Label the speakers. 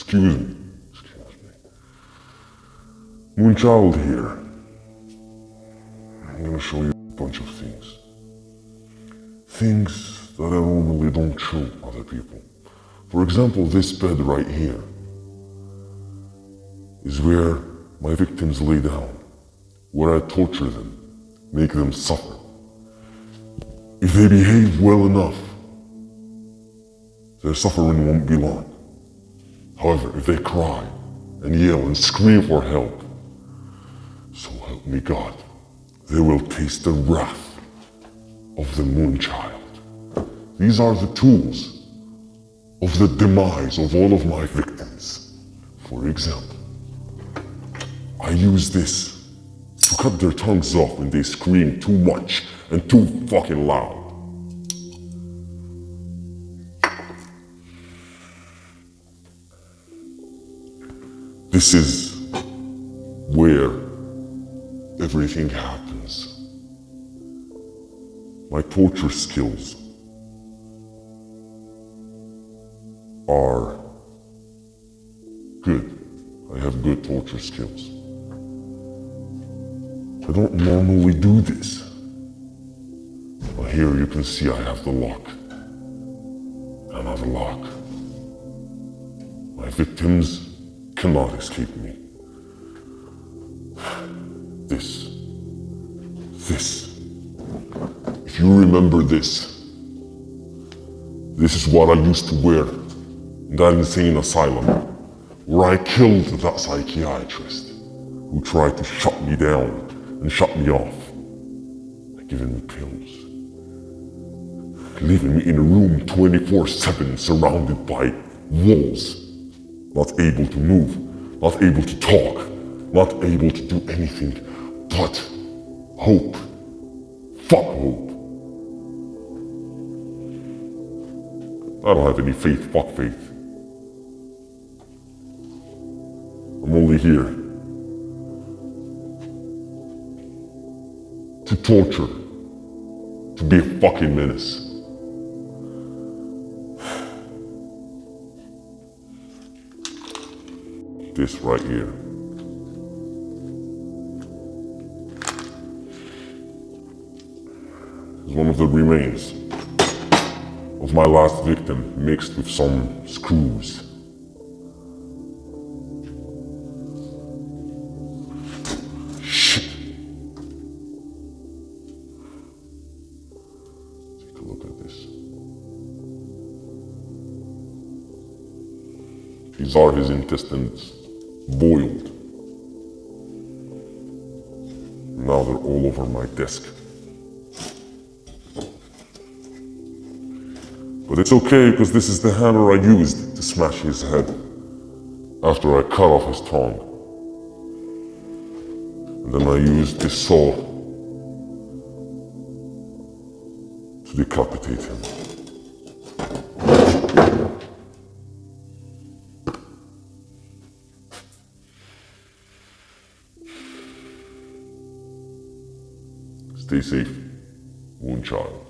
Speaker 1: excuse me, excuse me. Moonchild here. I'm gonna show you a bunch of things. Things that I normally don't show other people. For example, this bed right here is where my victims lay down, where I torture them, make them suffer. If they behave well enough, their suffering won't be long. However, if they cry and yell and scream for help, so help me God, they will taste the wrath of the Moonchild. These are the tools of the demise of all of my victims. For example, I use this to cut their tongues off when they scream too much and too fucking loud. This is where everything happens. My torture skills are good. I have good torture skills. I don't normally do this. But here you can see I have the lock. Another lock. My victims cannot escape me. This. This. If you remember this, this is what I used to wear in that insane asylum where I killed that psychiatrist who tried to shut me down and shut me off by giving me pills. Leaving me in a room 24-7 surrounded by walls not able to move, not able to talk, not able to do anything but hope. Fuck hope. I don't have any faith, fuck faith. I'm only here to torture, to be a fucking menace. This right here. is one of the remains of my last victim mixed with some screws. These are his intestines boiled. Now they're all over my desk. But it's okay because this is the hammer I used to smash his head after I cut off his tongue. And then I used this saw to decapitate him. Stay safe und ciao.